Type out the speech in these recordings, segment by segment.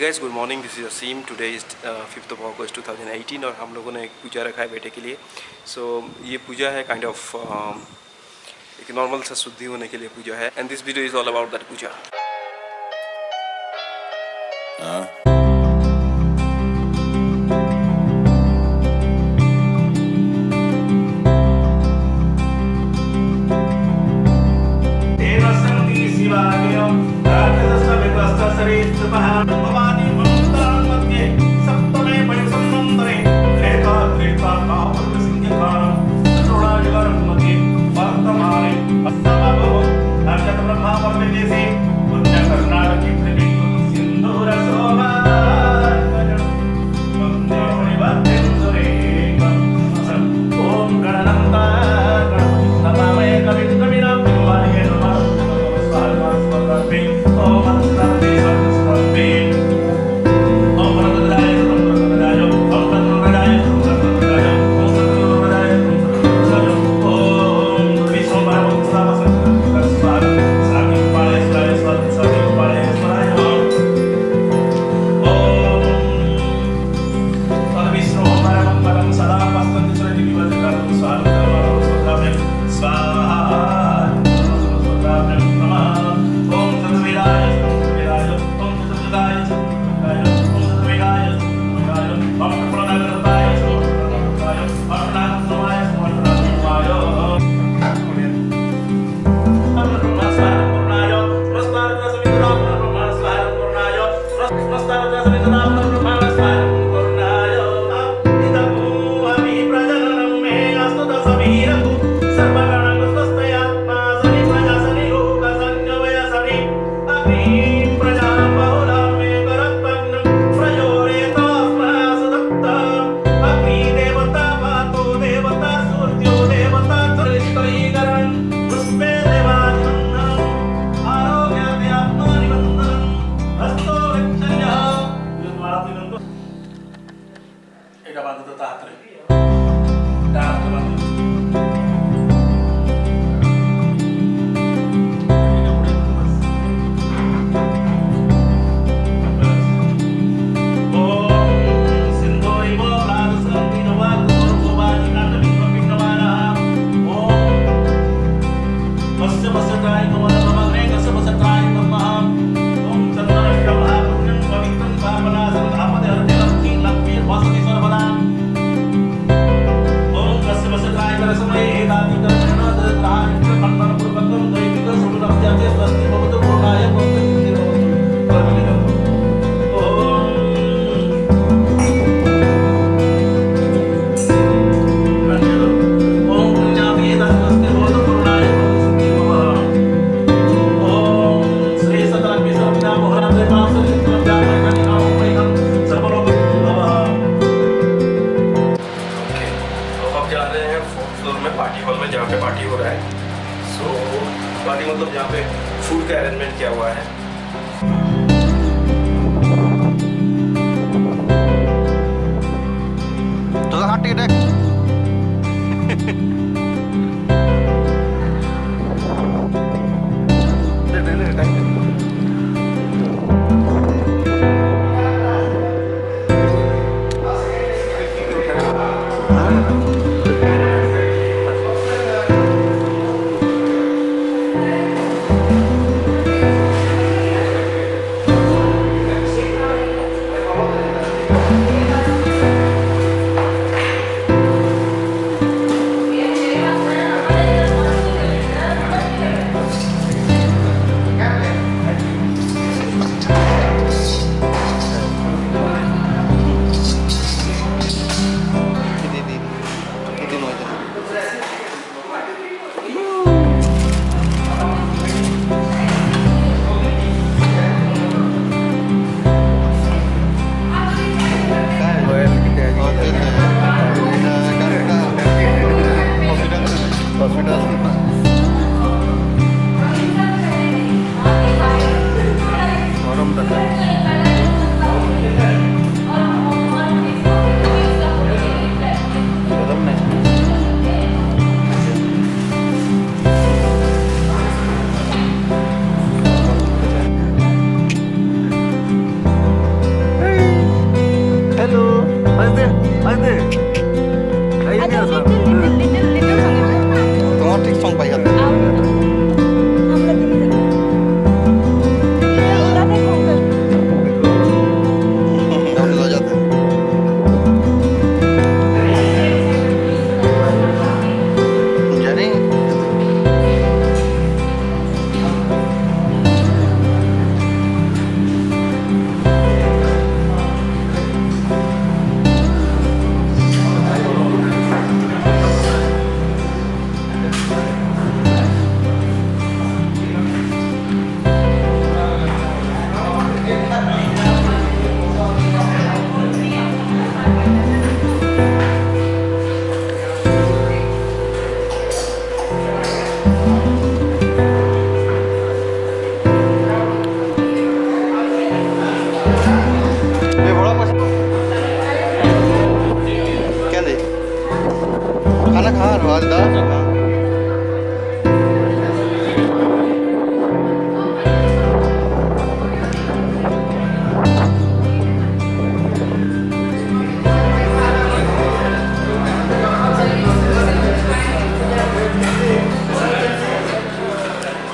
Guys good morning this is Asim today is fifth of August 2018 और हम लोगों ने एक पूजा रखा है बेटे के लिए। सो so, ये पूजा है kind kind of of, uh, एक नॉर्मल सा शुद्धि होने के लिए पूजा है। And this video is all about that puja. Christmas. Bye-bye. Bye.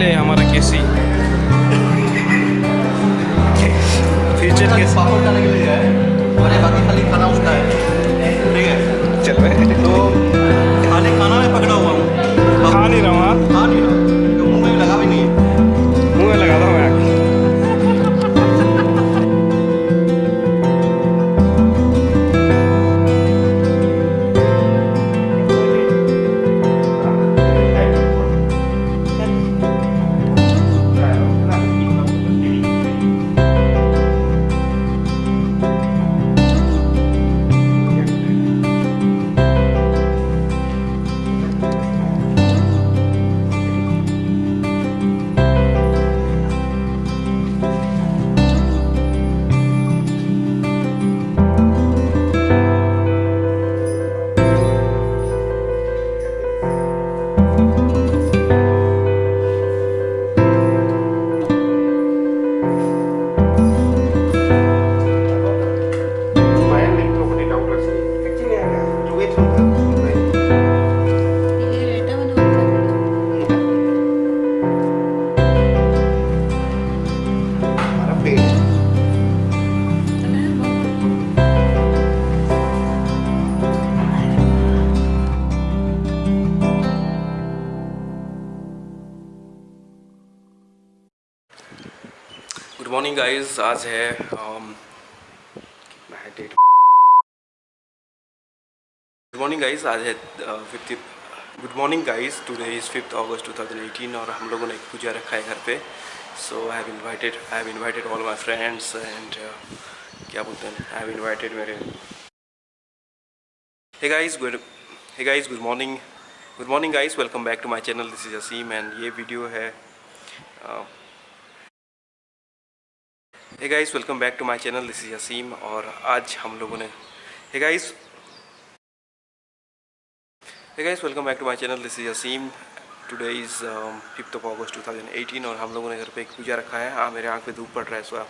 ये ले हमारा केसी। फ्यूचर के पापड़ डालने के लिए है और ये बाकी खाली खाना उसका मॉर्निंग गाइस आज है डेट गुड मॉर्निंग गाइस आज है fifty good morning guys today is fifth August 2018 और हम लोगों ने एक पूजा रखा है घर पे। So I have invited I have invited all my friends and क्या बोलते हैं? आई हैव इनवाइटेड मेरे hey guys good hey guys good morning good morning guys welcome back to my channel this is Asim and ये video है uh, hey guys welcome back to my channel this is Asim और आज हम लोगों ने hey guys hey guys welcome back to my channel this is Asim today is fifth of August 2018 और हम लोगों ने घर पे एक पूजा रखा है। हाँ मेरे आँख पे धूप पड़ रहा है बार